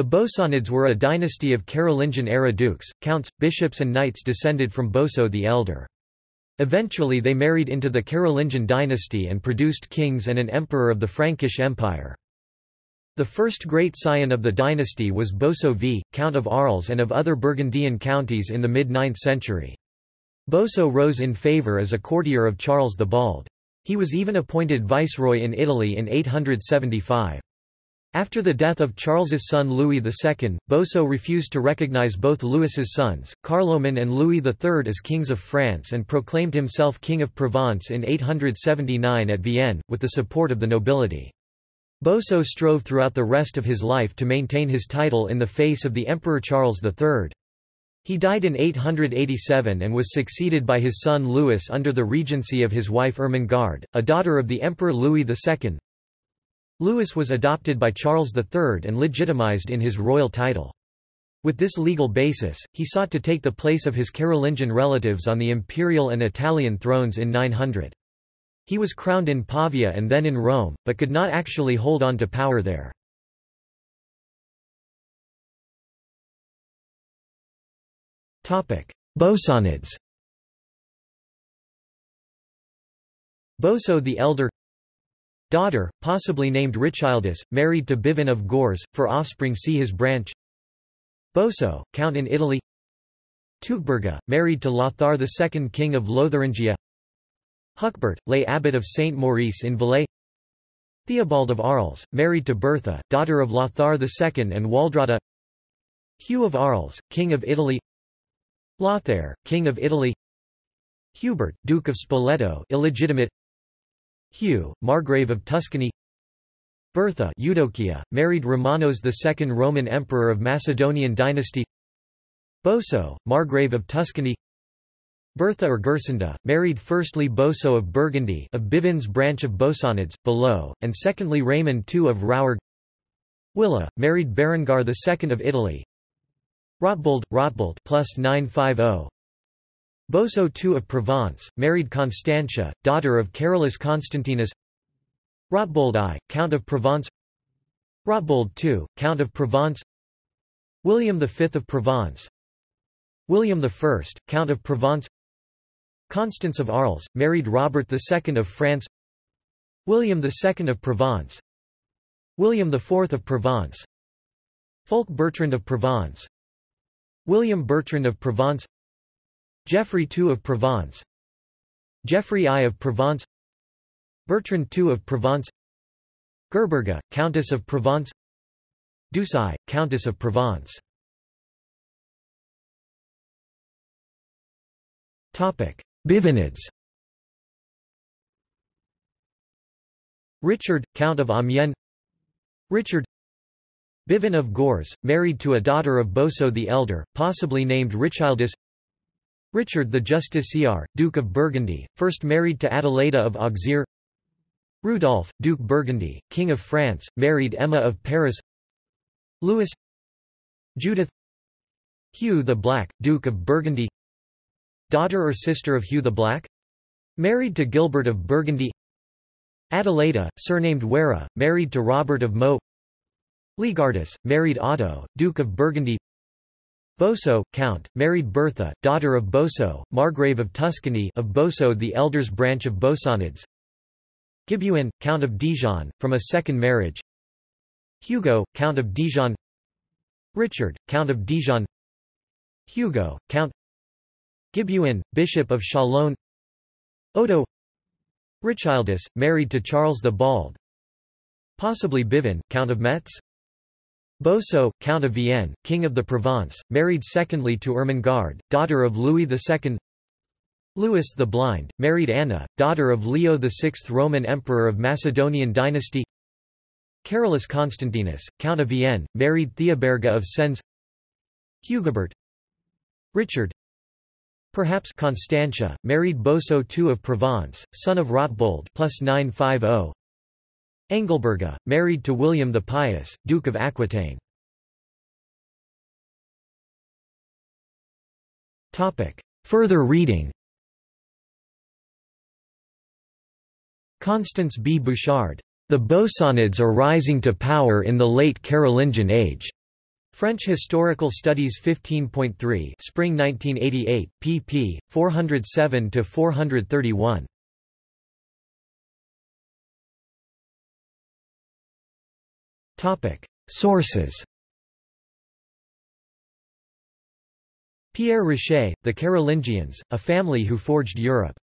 The Bosonids were a dynasty of Carolingian-era dukes, counts, bishops and knights descended from Boso the Elder. Eventually they married into the Carolingian dynasty and produced kings and an emperor of the Frankish Empire. The first great scion of the dynasty was Boso V, Count of Arles and of other Burgundian counties in the mid-9th century. Boso rose in favour as a courtier of Charles the Bald. He was even appointed viceroy in Italy in 875. After the death of Charles's son Louis II, Boso refused to recognize both Louis's sons, Carloman and Louis III as kings of France and proclaimed himself King of Provence in 879 at Vienne, with the support of the nobility. Boso strove throughout the rest of his life to maintain his title in the face of the Emperor Charles III. He died in 887 and was succeeded by his son Louis under the regency of his wife Ermengarde, a daughter of the Emperor Louis II. Louis was adopted by Charles III and legitimized in his royal title. With this legal basis, he sought to take the place of his Carolingian relatives on the imperial and Italian thrones in 900. He was crowned in Pavia and then in Rome, but could not actually hold on to power there. Bosonids Boso the Elder Daughter, possibly named Richildis, married to Bivin of Gorze, for offspring see his branch. Boso, count in Italy. Teutberga, married to Lothar II king of Lotharingia. Hucbert, lay abbot of Saint Maurice in Valais. Theobald of Arles, married to Bertha, daughter of Lothar II and Waldrada Hugh of Arles, king of Italy. Lothair, king of Italy. Hubert, Duke of Spoleto illegitimate Hugh, Margrave of Tuscany. Bertha Eudokia, married Romanos II Roman Emperor of Macedonian dynasty. Boso, Margrave of Tuscany. Bertha or Gersinda, married firstly Boso of Burgundy of Bivin's branch of Bosonids, below, and secondly Raymond II of Rouergue Willa, married Berengar II of Italy. Rotbold, Rotbold plus 950 Boso II of Provence, married Constantia, daughter of Carolus Constantinus. Rotbold I, Count of Provence. Rotbold II, Count of Provence. William V of Provence. William I, Count of Provence. Constance of Arles, married Robert II of France. William II of Provence. William IV of Provence. Fulk Bertrand of Provence. William Bertrand of Provence Geoffrey II of Provence. Geoffrey I of Provence. Bertrand II of Provence. Gerberga, Countess of Provence. Doucet, Countess of Provence. Bivinids. Richard, Count of Amiens. Richard. Bivin of Gorze, married to a daughter of Boso the Elder, possibly named Richildis Richard the Justiciar, Duke of Burgundy, first married to Adelaida of Auxerre. Rudolph, Duke Burgundy, King of France, married Emma of Paris. Louis. Judith. Hugh the Black, Duke of Burgundy. Daughter or sister of Hugh the Black? Married to Gilbert of Burgundy. Adelaida, surnamed Wera, married to Robert of Meaux. Ligardus, married Otto, Duke of Burgundy Boso, Count, married Bertha, daughter of Boso, Margrave of Tuscany of Boso the Elder's branch of Bosonids. Gibuin, Count of Dijon, from a second marriage. Hugo, Count of Dijon. Richard, Count of Dijon. Hugo, Count. Gibuin, Bishop of Chalon Odo. Richildis, married to Charles the Bald. Possibly Bivin, Count of Metz Boso, Count of Vienne, King of the Provence, married secondly to Ermengarde, daughter of Louis II Louis the Blind, married Anna, daughter of Leo VI Roman Emperor of Macedonian dynasty. Carolus Constantinus, Count of Vienne, married Theoberga of Sens. Hugobert Richard. Perhaps Constantia, married Boso II of Provence, son of Rotbold plus 950 Engelberga, married to William the Pious, Duke of Aquitaine. Further reading Constance B. Bouchard. The Bosonids are rising to power in the late Carolingian age. French Historical Studies 15.3 Spring 1988, pp. 407–431. Sources Pierre Riché, The Carolingians, a family who forged Europe.